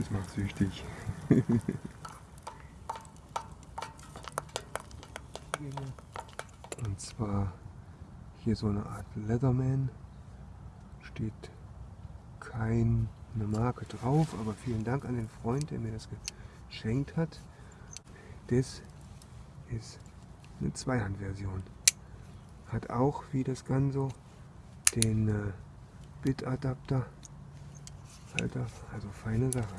Das macht süchtig. Und zwar hier so eine Art Leatherman. Steht keine Marke drauf, aber vielen Dank an den Freund, der mir das geschenkt hat. Das ist eine Zweihandversion. Hat auch wie das Ganze den äh, Bit-Adapter. Alter, also feine Sache.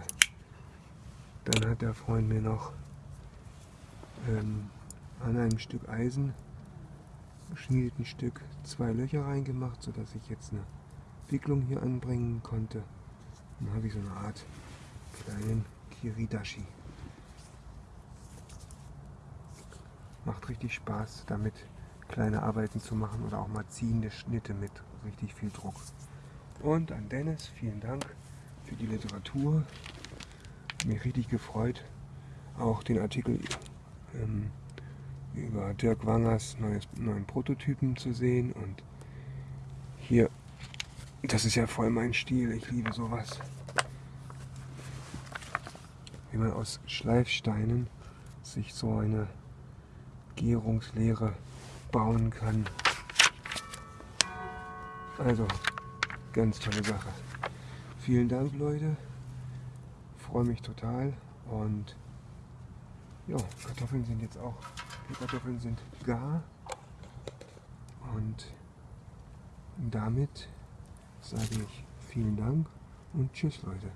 Dann hat der Freund mir noch ähm, an einem Stück Eisen geschnitteten Stück zwei Löcher reingemacht, sodass ich jetzt eine Wicklung hier anbringen konnte. Dann habe ich so eine Art kleinen Kiridashi. Macht richtig Spaß, damit kleine Arbeiten zu machen oder auch mal ziehende Schnitte mit richtig viel Druck. Und an Dennis, vielen Dank für die Literatur. Mich richtig gefreut, auch den Artikel ähm, über Dirk Wangers neues, neuen Prototypen zu sehen. Und hier, das ist ja voll mein Stil, ich liebe sowas. Wie man aus Schleifsteinen sich so eine Gärungslehre bauen kann. Also, ganz tolle Sache. Vielen Dank, Leute. Freue mich total. Und ja, Kartoffeln sind jetzt auch, die Kartoffeln sind gar. Und damit sage ich vielen Dank und tschüss, Leute.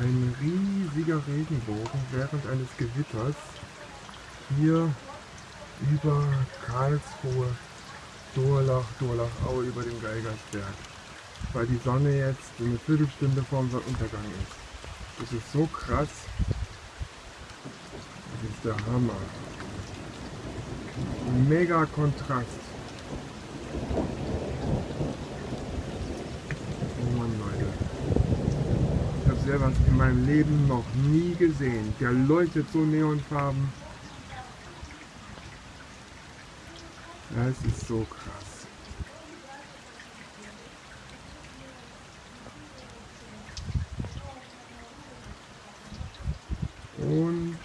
Ein riesiger Regenbogen während eines Gewitters hier über Karlsruhe, Durlach, Durlachau über dem Geigersberg, weil die Sonne jetzt eine Viertelstunde vorm Untergang ist. Das ist so krass. Das ist der Hammer. Mega Kontrast. sowas in meinem Leben noch nie gesehen. Der leuchtet so neonfarben. Das ist so krass. Und